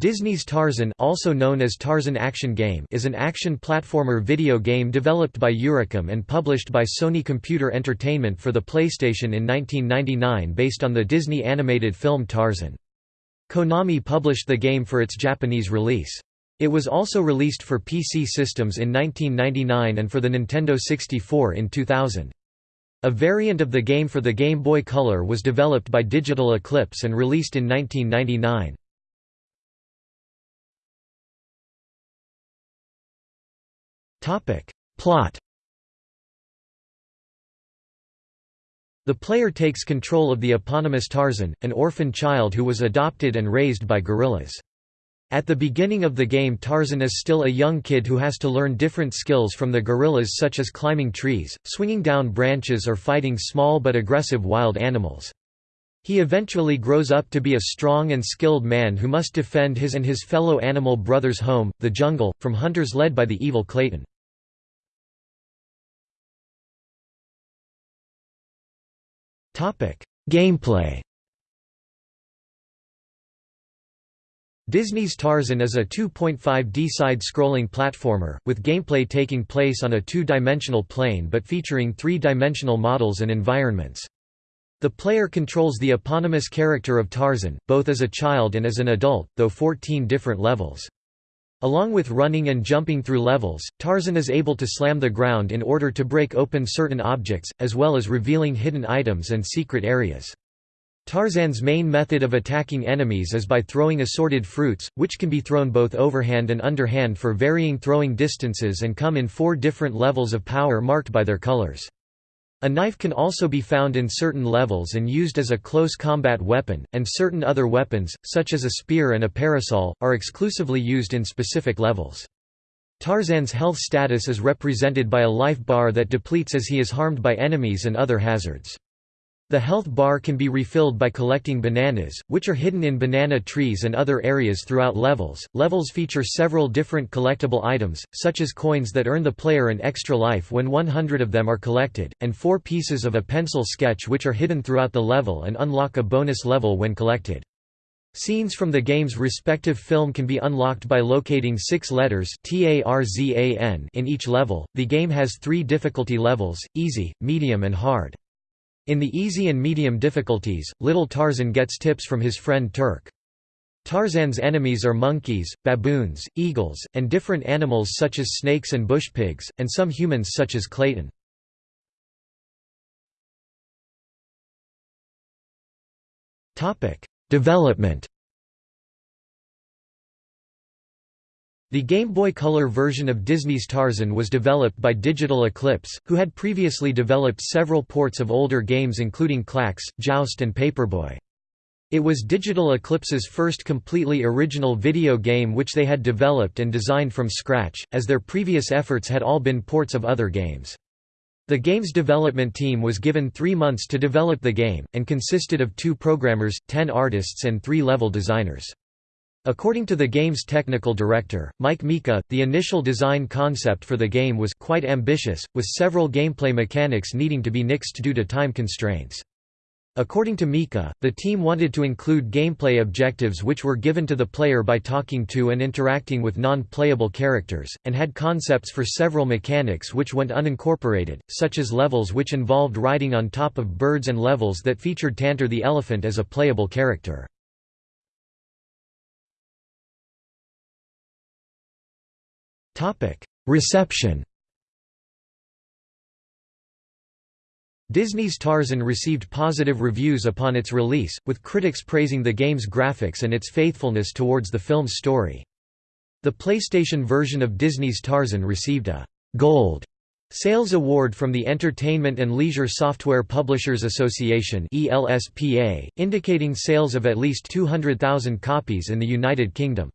Disney's Tarzan also known as Tarzan Action Game is an action platformer video game developed by Eurocom and published by Sony Computer Entertainment for the PlayStation in 1999 based on the Disney animated film Tarzan. Konami published the game for its Japanese release. It was also released for PC systems in 1999 and for the Nintendo 64 in 2000. A variant of the game for the Game Boy Color was developed by Digital Eclipse and released in 1999. Plot The player takes control of the eponymous Tarzan, an orphan child who was adopted and raised by gorillas. At the beginning of the game Tarzan is still a young kid who has to learn different skills from the gorillas such as climbing trees, swinging down branches or fighting small but aggressive wild animals. He eventually grows up to be a strong and skilled man who must defend his and his fellow animal brothers' home, the jungle, from hunters led by the evil Clayton. Gameplay Disney's Tarzan is a 2.5D side-scrolling platformer, with gameplay taking place on a two-dimensional plane but featuring three-dimensional models and environments. The player controls the eponymous character of Tarzan, both as a child and as an adult, though 14 different levels. Along with running and jumping through levels, Tarzan is able to slam the ground in order to break open certain objects, as well as revealing hidden items and secret areas. Tarzan's main method of attacking enemies is by throwing assorted fruits, which can be thrown both overhand and underhand for varying throwing distances and come in four different levels of power marked by their colors. A knife can also be found in certain levels and used as a close combat weapon, and certain other weapons, such as a spear and a parasol, are exclusively used in specific levels. Tarzan's health status is represented by a life bar that depletes as he is harmed by enemies and other hazards. The health bar can be refilled by collecting bananas, which are hidden in banana trees and other areas throughout levels. Levels feature several different collectible items, such as coins that earn the player an extra life when 100 of them are collected, and four pieces of a pencil sketch which are hidden throughout the level and unlock a bonus level when collected. Scenes from the game's respective film can be unlocked by locating six letters in each level. The game has three difficulty levels easy, medium, and hard. In the easy and medium difficulties, little Tarzan gets tips from his friend Terk. Tarzan's enemies are monkeys, baboons, eagles, and different animals such as snakes and bush pigs, and some humans such as Clayton. Development The Game Boy Color version of Disney's Tarzan was developed by Digital Eclipse, who had previously developed several ports of older games including Klax, Joust and Paperboy. It was Digital Eclipse's first completely original video game which they had developed and designed from scratch, as their previous efforts had all been ports of other games. The game's development team was given three months to develop the game, and consisted of two programmers, ten artists and three level designers. According to the game's technical director, Mike Mika, the initial design concept for the game was quite ambitious, with several gameplay mechanics needing to be nixed due to time constraints. According to Mika, the team wanted to include gameplay objectives which were given to the player by talking to and interacting with non-playable characters, and had concepts for several mechanics which went unincorporated, such as levels which involved riding on top of birds and levels that featured Tantor the elephant as a playable character. Reception Disney's Tarzan received positive reviews upon its release, with critics praising the game's graphics and its faithfulness towards the film's story. The PlayStation version of Disney's Tarzan received a «Gold» Sales Award from the Entertainment and Leisure Software Publishers Association indicating sales of at least 200,000 copies in the United Kingdom.